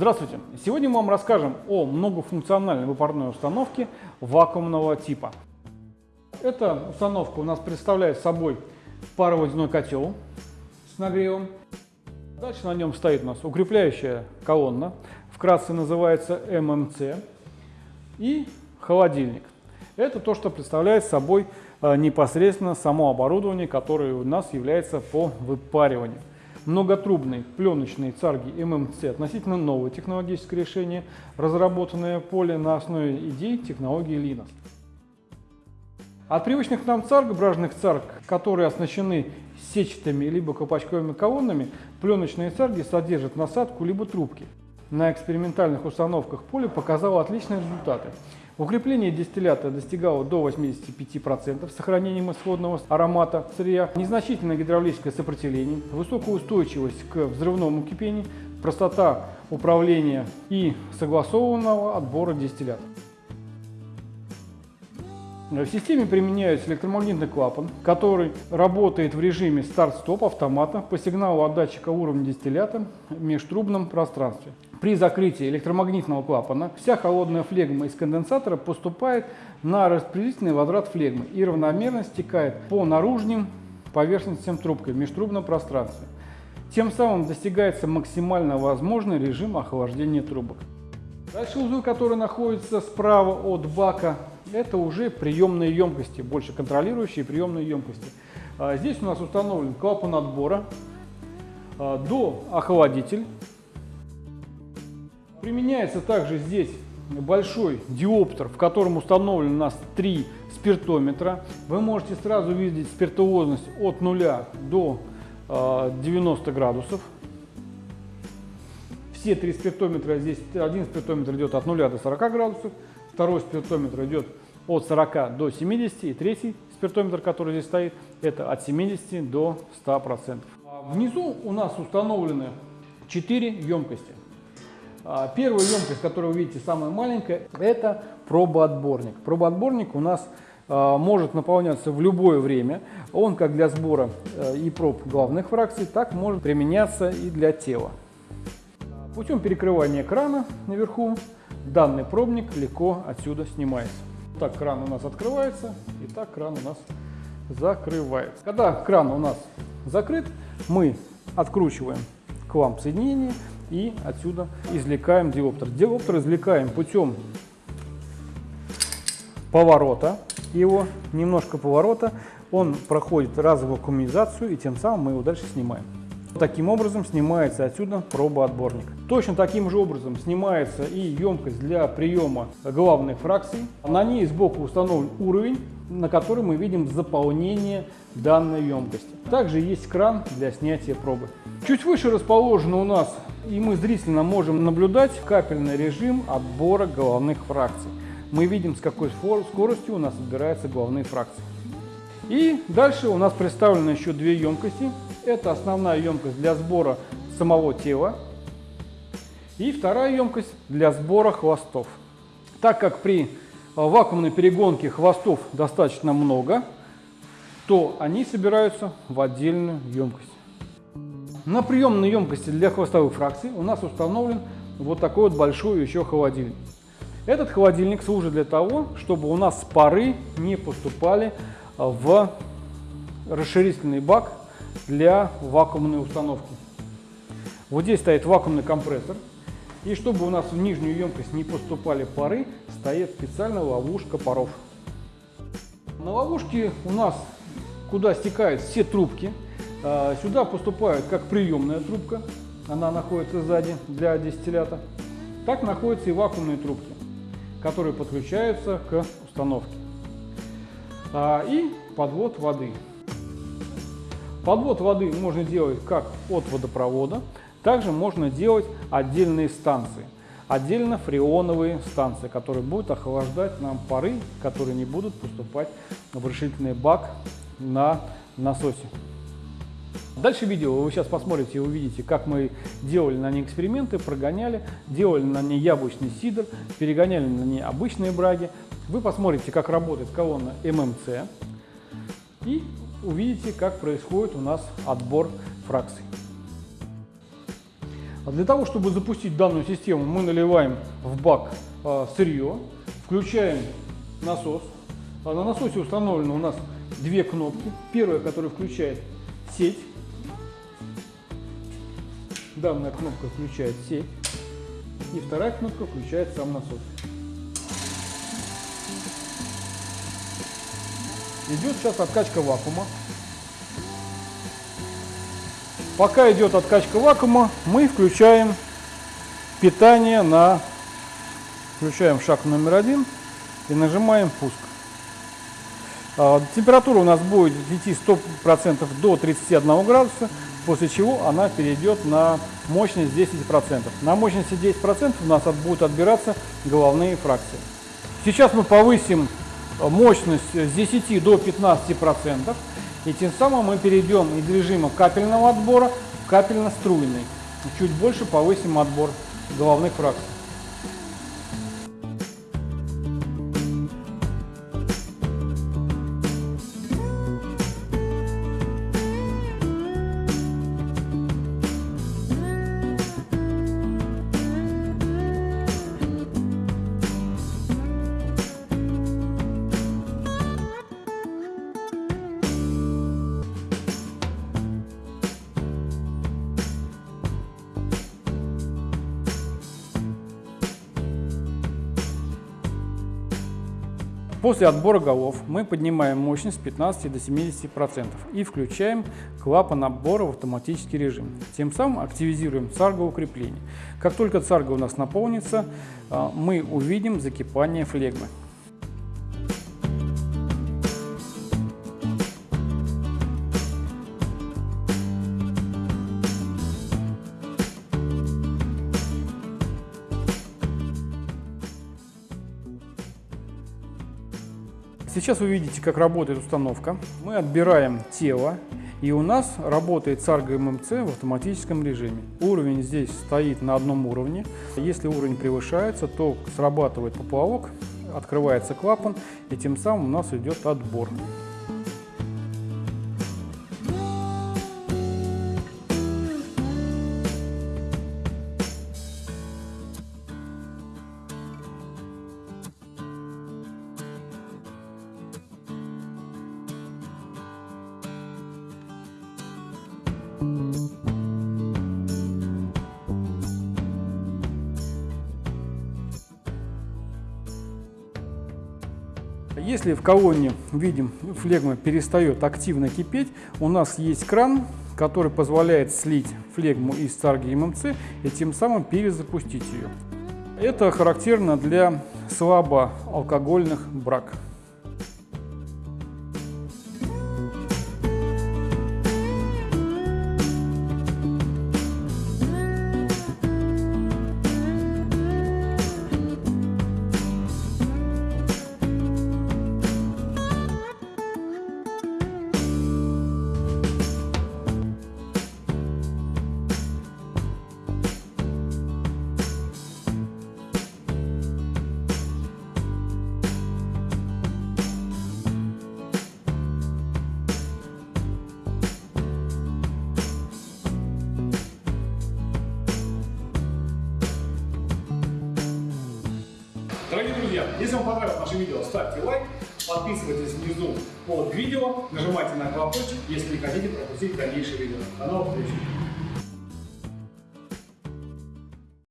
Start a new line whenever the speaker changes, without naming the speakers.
Здравствуйте! Сегодня мы вам расскажем о многофункциональной выпарной установке вакуумного типа. Эта установка у нас представляет собой пароводяной котел с нагревом. Дальше на нем стоит у нас укрепляющая колонна, вкратце называется ММЦ, и холодильник. Это то, что представляет собой э, непосредственно само оборудование, которое у нас является по выпариванию многотрубные пленочные царги ММЦ относительно новое технологическое решение, разработанное поле на основе идей технологии Linux. От привычных нам царг, бражных царг, которые оснащены сетчатыми либо колпачковыми колоннами, пленочные царги содержат насадку либо трубки. На экспериментальных установках поле показало отличные результаты. Укрепление дистиллята достигало до 85% с сохранением исходного аромата сырья, незначительное гидравлическое сопротивление, высокая устойчивость к взрывному кипению, простота управления и согласованного отбора дистиллята. В системе применяется электромагнитный клапан, который работает в режиме старт-стоп автомата по сигналу от датчика уровня дистиллята в межтрубном пространстве. При закрытии электромагнитного клапана вся холодная флегма из конденсатора поступает на распределительный возврат флегмы и равномерно стекает по наружным поверхностям трубки в межтрубном пространстве. Тем самым достигается максимально возможный режим охлаждения трубок. Дальше узлы, которые находятся справа от бака, это уже приемные емкости, больше контролирующие приемные емкости. А здесь у нас установлен клапан отбора, а, до охладитель, Применяется также здесь большой диоптер, в котором установлен у нас три спиртометра. Вы можете сразу видеть спиртуозность от 0 до 90 а, градусов. Все три спиртометра здесь, один спиртометр идет от 0 до 40 градусов, второй спиртометр идет от 40 до 70, и третий спиртометр, который здесь стоит, это от 70 до 100%. А внизу у нас установлены 4 емкости. А, первая емкость, которую вы видите, самая маленькая, это пробоотборник. Пробоотборник у нас а, может наполняться в любое время. Он как для сбора э, и проб главных фракций, так может применяться и для тела. Путем перекрывания крана наверху данный пробник легко отсюда снимается. Так кран у нас открывается и так кран у нас закрывается. Когда кран у нас закрыт, мы откручиваем кламп соединения и отсюда извлекаем диоптер. Диоптер извлекаем путем поворота его, немножко поворота, он проходит разовую вакуумизацию и тем самым мы его дальше снимаем. Таким образом снимается отсюда пробоотборник. Точно таким же образом снимается и емкость для приема главных фракций. На ней сбоку установлен уровень, на который мы видим заполнение данной емкости. Также есть кран для снятия пробы. Чуть выше расположено у нас, и мы зрительно можем наблюдать капельный режим отбора головных фракций. Мы видим, с какой скоростью у нас отбираются головные фракции. И дальше у нас представлены еще две емкости. Это основная емкость для сбора самого тела. И вторая емкость для сбора хвостов. Так как при вакуумной перегонке хвостов достаточно много, то они собираются в отдельную емкость. На приемной емкости для хвостовых фракций у нас установлен вот такой вот большой еще холодильник. Этот холодильник служит для того, чтобы у нас пары не поступали в расширительный бак для вакуумной установки. Вот здесь стоит вакуумный компрессор. И чтобы у нас в нижнюю емкость не поступали пары, стоит специальная ловушка паров. На ловушке у нас, куда стекают все трубки, а, сюда поступают как приемная трубка, она находится сзади для дистиллята, так находятся и вакуумные трубки, которые подключаются к установке. А, и подвод воды. Подвод воды можно делать как от водопровода, также можно делать отдельные станции. Отдельно фреоновые станции, которые будут охлаждать нам пары, которые не будут поступать в решительный бак на насосе. Дальше видео вы сейчас посмотрите и увидите, как мы делали на ней эксперименты, прогоняли, делали на ней яблочный сидр, перегоняли на ней обычные браги. Вы посмотрите, как работает колонна ММЦ и увидите, как происходит у нас отбор фракций. А Для того, чтобы запустить данную систему, мы наливаем в бак а, сырье, включаем насос. А на насосе установлены у нас две кнопки. Первая, которая включает сеть. Данная кнопка включает сеть. И вторая кнопка включает сам насос. Идет сейчас откачка вакуума. Пока идет откачка вакуума, мы включаем питание на... Включаем шаг номер один и нажимаем пуск. А, температура у нас будет идти 100% до 31 градуса, после чего она перейдет на мощность 10%. На мощности 10% у нас будет отбираться головные фракции. Сейчас мы повысим мощность с 10 до 15%. И тем самым мы перейдем из режима капельного отбора в капельно-струйный. Чуть больше повысим отбор головных фракций. После отбора голов мы поднимаем мощность с 15 до 70% и включаем клапан отбора в автоматический режим. Тем самым активизируем царгоукрепление. Как только царга у нас наполнится, а, мы увидим закипание флегмы. Сейчас вы видите, как работает установка. Мы отбираем тело, и у нас работает Sargo MMC в автоматическом режиме. Уровень здесь стоит на одном уровне. Если уровень превышается, то срабатывает поплавок, открывается клапан, и тем самым у нас идет отбор. Если в колонне, видим, флегма перестает активно кипеть, у нас есть кран, который позволяет слить флегму из царги ММЦ и тем самым перезапустить ее. Это характерно для слабоалкогольных брак.
Дорогие друзья, если вам понравилось наше видео, ставьте лайк, подписывайтесь внизу под видео, нажимайте на колокольчик, если не хотите пропустить дальнейшие видео. До новых встреч!